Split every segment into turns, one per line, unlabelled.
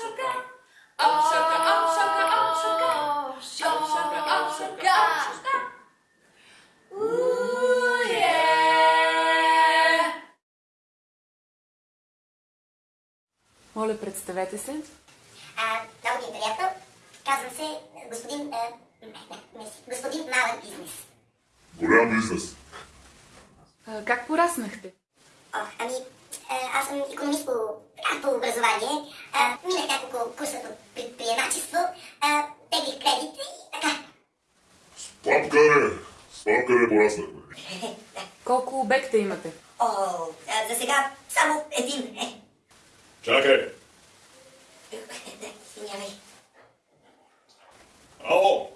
Офшорка, офшорка, офшорка. Офшорка, офшорка, офшорка. Уе!
Моля, представете се.
А, много ми е приятно. Казвам се е, господин... А, не, не, не, господин Малък бизнес.
Голям бизнес.
А, как пораснахте?
О, ами, а, аз съм економист по, по образование. А, минах няколко курса по предприемачество. А, теглих кредит и така.
С папкаре. С папкаре пораснахме.
Колко обекта имате?
О, а, за сега само един.
Чакай.
Извинявай.
Ало.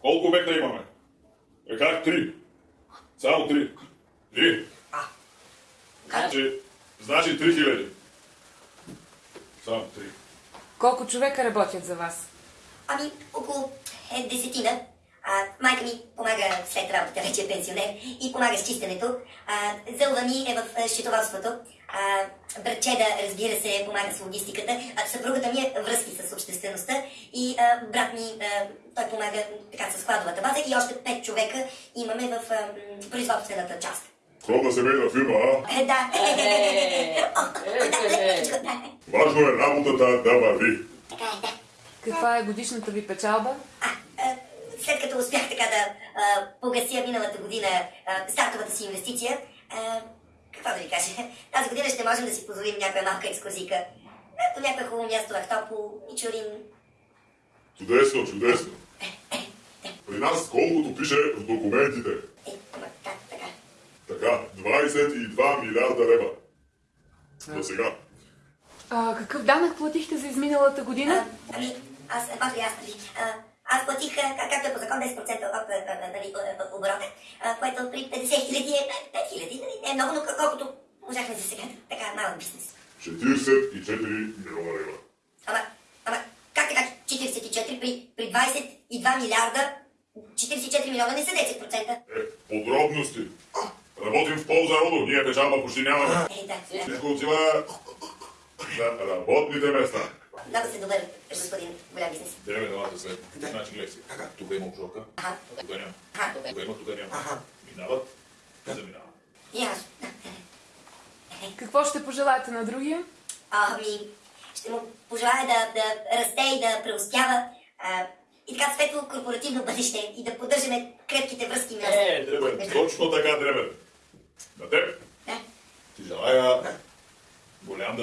Колко обекта имаме? Е как три? Само три. Три.
А,
Значи, значи три хиляди. Само три.
Колко човека работят за вас?
Ами, около е, десетина. А, майка ми помага след работа, вече е пенсионер, и помага с чистенето. А, зълва ми е в а, счетоводството. А, братчеда, разбира се, помага с логистиката. А, съпругата ми е връзки с обществеността и а, брат ми, а, той помага така с складовата база и още пет човека имаме в а, производствената част.
Скромна семейна фирма, а?
Е, да.
Важно е работата да върви.
Така е, да.
Каква е годишната ви печалба?
А, след като успях така да а, погася миналата година а, стартовата си инвестиция, а, какво да ви кажа, тази година ще можем да си позволим някоя малка екскурзийка. А, До някое хубаво място, Ахтопол, Мичурин.
Чудесно, чудесно. При нас колкото пише в документите.
Е, ама как така?
Така, 22 милиарда лева. До сега.
А, какъв данък платихте за изминалата
А,
година?
ами, аз, може ли аз, нали, а, аз платих, а, как- както е по закон, 10% от а, а, нали, а, оборота, а, което при 50 хиляди е 5 хиляди, нали, не е много, но колкото можахме за сега, така малък бизнес.
44 милиона лева.
Ама, ама, как така 44 при, при 22 милиарда, 44 милиона не са 10%?
Е, подробности. Работим в полза родо, ние печалба почти нямаме.
Е, да, да.
Всичко отива за работните места.
Много се добър, господин голям бизнес.
Деве делата след. Значи гледай си. Тук има обжорка,
Аха,
тук няма.
аха,
Тук има, тук няма. Минават и заминават.
и аз.
Какво ще пожелаете на другия?
Ами, ще му пожелая да, да расте и да преуспява. А, и така светло корпоративно бъдеще и да поддържаме крепките връзки между...
Е, Дребен, точно така, Дребен. На теб
Да,
ти желая голям